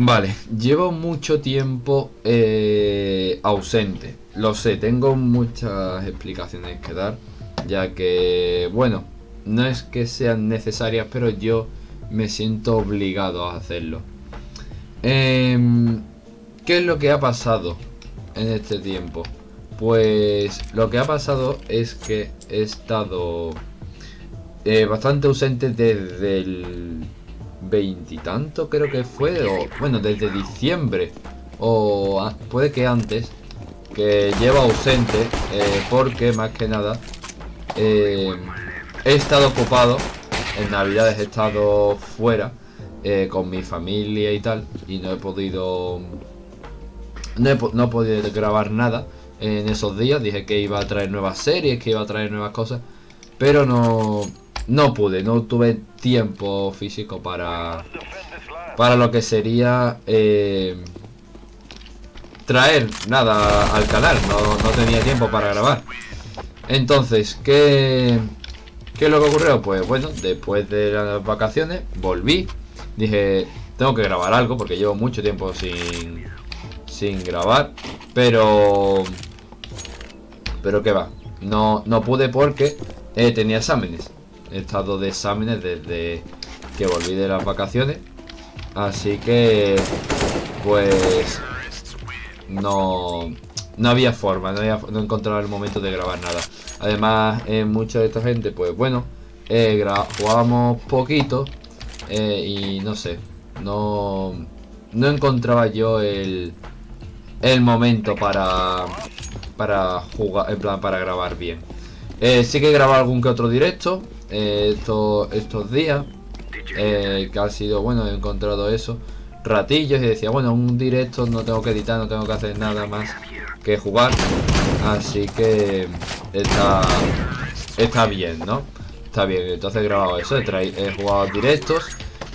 Vale, llevo mucho tiempo eh, ausente. Lo sé, tengo muchas explicaciones que dar. Ya que, bueno, no es que sean necesarias, pero yo me siento obligado a hacerlo. Em, ¿Qué es lo que ha pasado en este tiempo? Pues lo que ha pasado es que he estado eh, bastante ausente desde el veintitanto creo que fue, o bueno, desde diciembre, o puede que antes, que llevo ausente, eh, porque más que nada eh, he estado ocupado, en navidades he estado fuera, con mi familia y tal, y no he podido, no he, no he podido grabar nada en esos días, dije que iba a traer nuevas series, que iba a traer nuevas cosas, pero no, no pude, no tuve tiempo físico para para lo que sería eh, traer nada al canal, no, tenía tiempo para grabar. Entonces, ¿qué, ¿qué es lo que ocurrió? Pues bueno, después de las vacaciones volví, dije, tengo que grabar algo porque llevo mucho tiempo sin, sin grabar, pero... Pero que va, no, no pude porque eh, tenía exámenes estado de exámenes desde que volví de las vacaciones. Así que, pues, no, no había forma, no, había, no encontraba el momento de grabar nada. Además, eh, mucha de esta gente, pues bueno, eh, jugábamos poquito eh, y no sé, no, no encontraba yo el, el momento para, para jugar, en plan, para grabar bien. Eh, sí que he grabado algún que otro directo, eh, estos, estos días eh, que ha sido, bueno, he encontrado eso ratillos y decía, bueno, un directo no tengo que editar, no tengo que hacer nada más que jugar así que está está bien, ¿no? Está bien, entonces he grabado eso, he, he jugado directos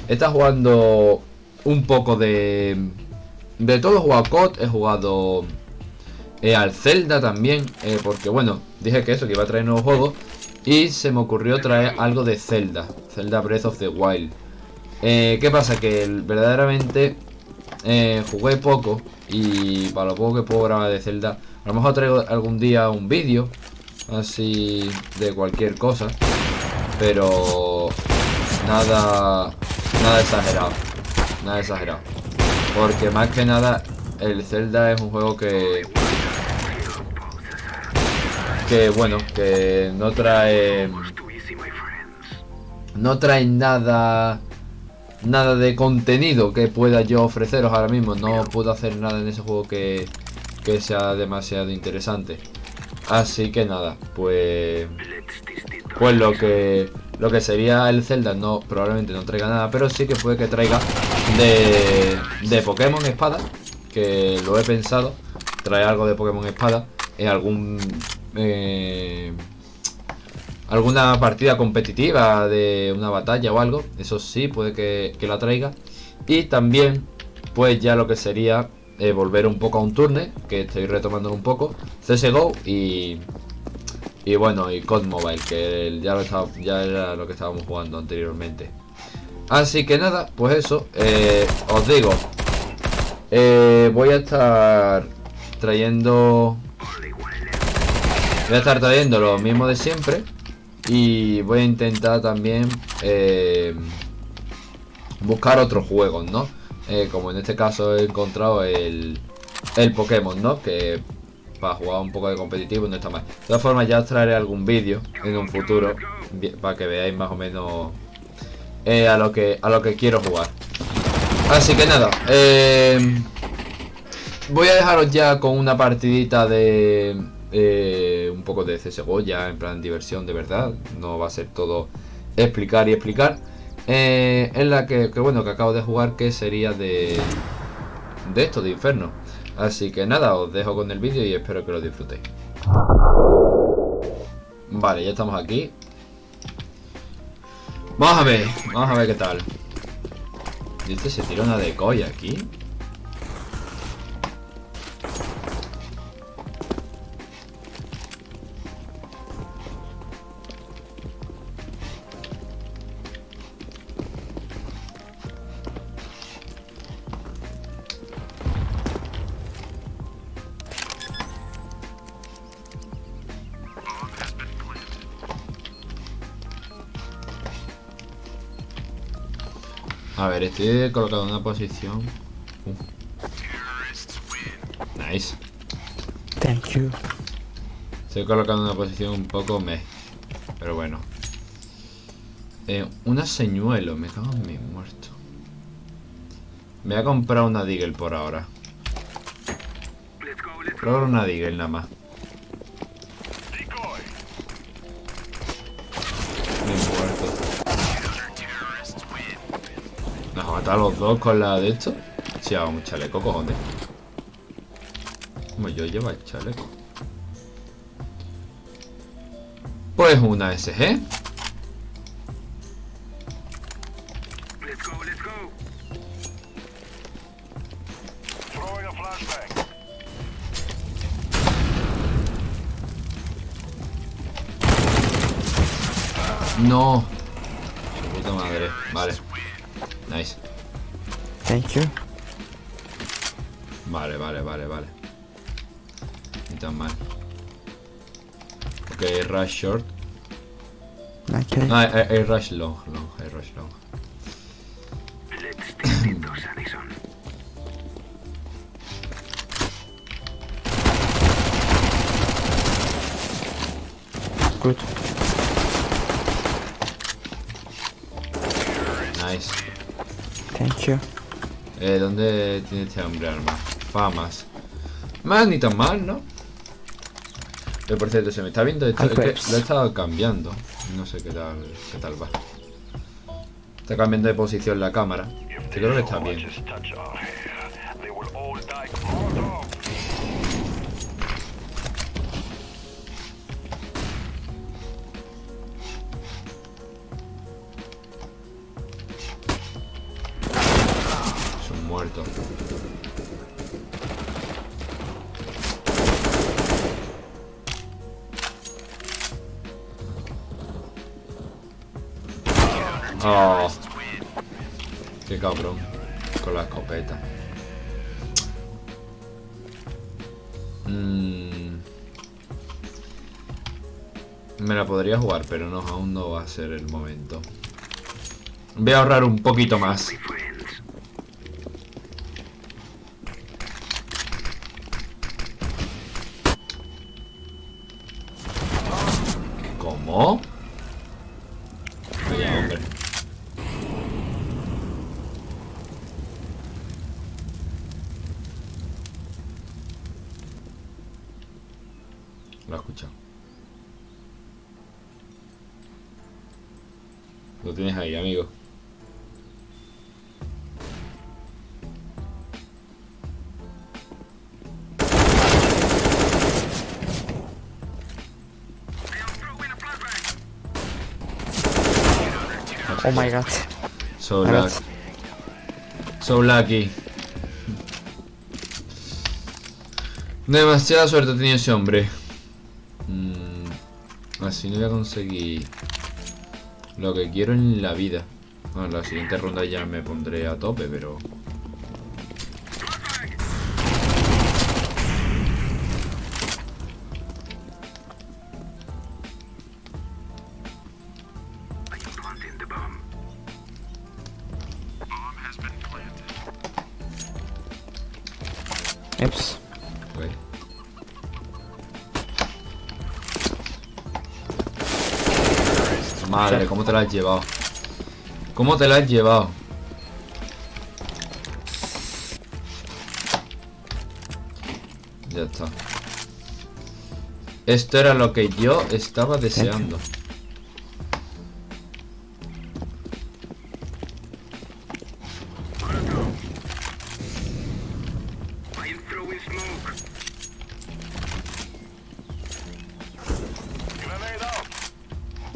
estado jugando un poco de de todo, he jugado COD, he jugado eh, al Zelda también, porque bueno, dije que eso, que iba a traer nuevos juegos y se me ocurrió traer algo de Zelda. Zelda Breath of the Wild. Eh, ¿Qué pasa? Que verdaderamente eh, jugué poco. Y para lo poco que puedo grabar de Zelda. A lo mejor traigo algún día un vídeo. Así de cualquier cosa. Pero nada, nada exagerado. Nada exagerado. Porque más que nada el Zelda es un juego que que bueno, que no trae no trae nada nada de contenido que pueda yo ofreceros ahora mismo, no puedo hacer nada en ese juego que, que sea demasiado interesante. Así que nada, pues pues lo que lo que sería el Zelda no probablemente no traiga nada, pero sí que puede que traiga de de Pokémon Espada, que lo he pensado, trae algo de Pokémon Espada en algún eh, alguna partida competitiva de una batalla o algo. Eso sí, puede que, la traiga. Y también, pues ya lo que sería eh, volver un poco a un turne, que estoy retomando un poco. CSGO y... Y bueno, y COD Mobile, que ya, lo ya era lo que estábamos jugando anteriormente. Así que nada, pues eso, eh, os digo, voy a estar trayendo Voy a estar trayendo lo mismo de siempre. Y voy a intentar también eh, buscar otros juegos, ¿no? Eh, como en este caso he encontrado el, el Pokémon, ¿no? Que para jugar un poco de competitivo no está mal. De todas formas ya os traeré algún vídeo en un futuro para que veáis más o menos eh, a, lo que, a lo que quiero jugar. Así que nada, voy a dejaros ya con una partidita de, eh, un poco de CSGO ya en plan diversión de verdad. No va a ser todo explicar y explicar. Eh, en la que, bueno, que acabo de jugar que sería de, de esto, de Inferno. Así que nada, os dejo con el vídeo y espero que lo disfrutéis. Vale, ya estamos aquí. Vamos a ver, vamos a ver qué tal. ¿Y este se tira una decoy aquí? A ver, estoy colocado en una posición. Uh. Nice. Thank you. Estoy colocado en una posición un poco meh. Pero bueno. Eh, una señuelo, me cago en mi muerto. Me voy a comprar una Deagle por ahora. Por ahora una Deagle nada más. ¿Nos mata a los dos con la de esto? Si hago un chaleco, cojones. Como yo llevo el chaleco. Pues una SG. Let's go, go. No. Su puta madre. Vale. Nice. Thank you. Vale, vale, vale, vale. Ni tan mal. Ok, rush short. Okay. No, hay, hay- rush long, long, hay rush long. Good. Nice. Thank you. Eh, ¿dónde tiene este hombre armas? Famas. Más ni tan mal, ¿no? Pero por cierto, se me está viendo esto, es que Alpeps. lo he estado cambiando. No sé qué tal, qué tal va. Está cambiando de posición la cámara. Que creo que está bien. Oh. Qué cabrón. Con la escopeta. Mm. Me la podría jugar, pero no, aún no va a ser el momento. Voy a ahorrar un poquito más. Hombre. Lo he escuchado. Lo tienes ahí, amigo. Oh my god. So lucky. So lucky. Demasiada suerte tenido ese hombre. Mm, así no voy a conseguir lo que quiero en la vida. Bueno, la siguiente ronda ya me pondré a tope, pero... Oops. ok. Madre, ¿cómo te la has llevado? ¿Cómo te la has llevado? Ya está. Esto era lo que yo estaba deseando.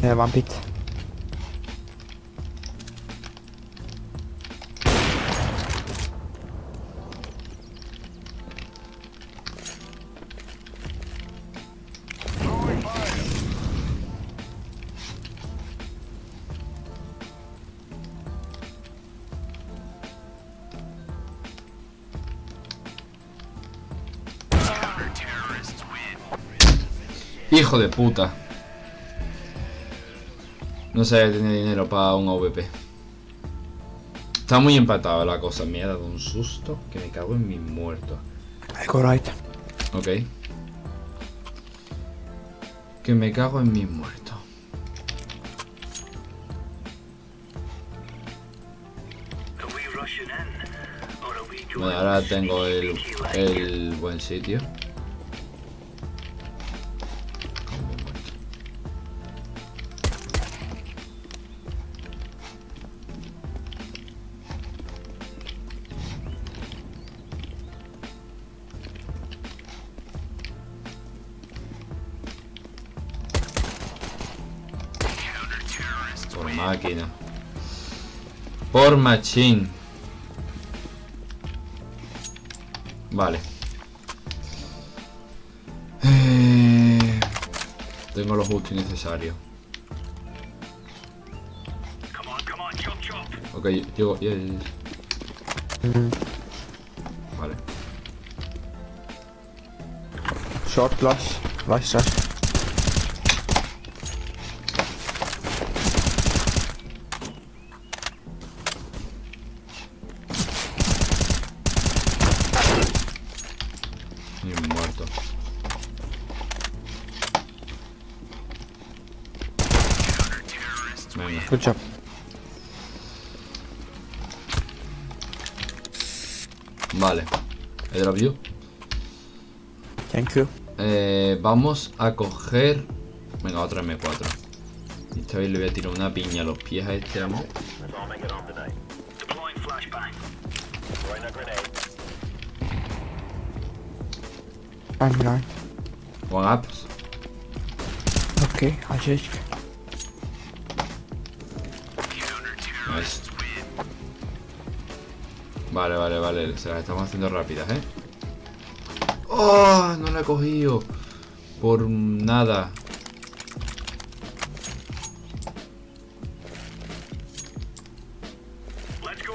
Throwing fire. Hijo de puta. No sé, tenía dinero para un AVP. Está muy empatada la cosa. Me ha dado un susto que me cago en mis muertos. I go right. Ok. Que me cago en mis muertos. Bueno, ahora tengo el, el buen sitio. Máquina. Por machín. Vale. Eh, Tengo lo justo y necesario. Ok, llego. ya. Mm. Vale. Short flash. Flash rush. Ni muerto. Venga. Good job. Vale. I drop you. Thank you. Eh, vamos a coger. Venga, otra M4. Y esta vez le voy a tirar una piña a los pies a este amo. I'm. One up. Okay, I just. Vale, vale, vale. Se las estamos haciendo rápidas, ¿eh? ¡Oh! No la he cogido. Por nada.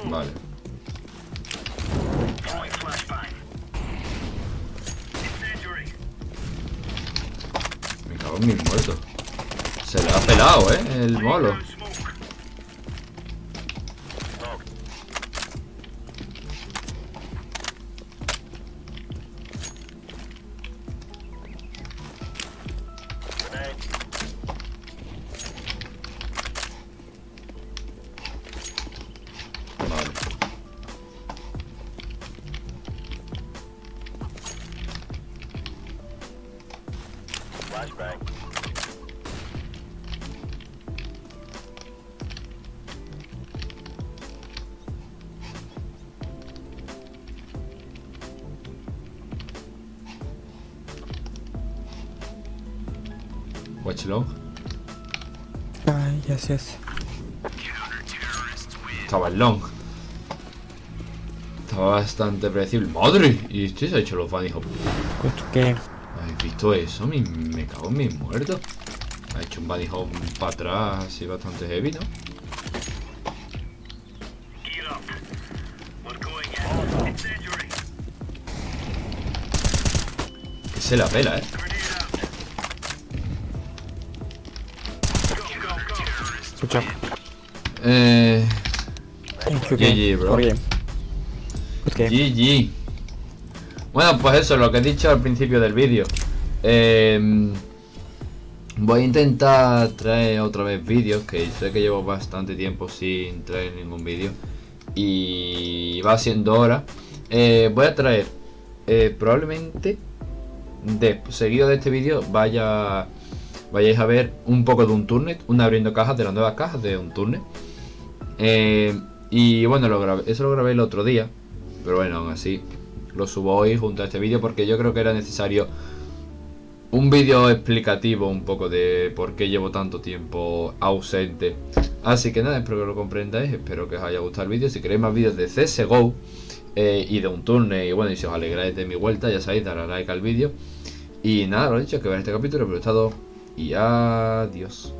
Vale. Me cago en mis muertos. Se le ha pelado, ¿eh? El molo. Flashbang. Watch long. Uh, yes, yes. Estaba el long. Estaba bastante predecible. ¡Madre! Y este se ha hecho los fans, hijo. Good game. ¿Habéis visto eso? Me, me cago en mis muertos. Ha hecho un bunny hop para atrás así bastante heavy, ¿no? Que se la pela, ¿eh? Job. Eh... GG, bro. GG. Bueno, pues eso, lo que he dicho al principio del vídeo. Eh, voy a intentar traer otra vez vídeos, que sé que llevo bastante tiempo sin traer ningún vídeo. Y va siendo hora. Eh, voy a traer, eh, probablemente, de, seguido de este vídeo, vaya vayáis a ver un poco de un turnet, un abriendo cajas de las nuevas cajas de un turnet. Eh, y bueno, lo grabé, eso lo grabé el otro día. Pero bueno, aún así lo subo hoy junto a este vídeo porque yo creo que era necesario un vídeo explicativo un poco de por qué llevo tanto tiempo ausente. Así que nada, espero que lo comprendáis, espero que os haya gustado el vídeo. Si queréis más vídeos de CSGO eh, y de un turno y bueno, y si os alegráis de mi vuelta, ya sabéis, darle like al vídeo. Y nada, lo dicho, que veáis este capítulo, pero he estado y adiós.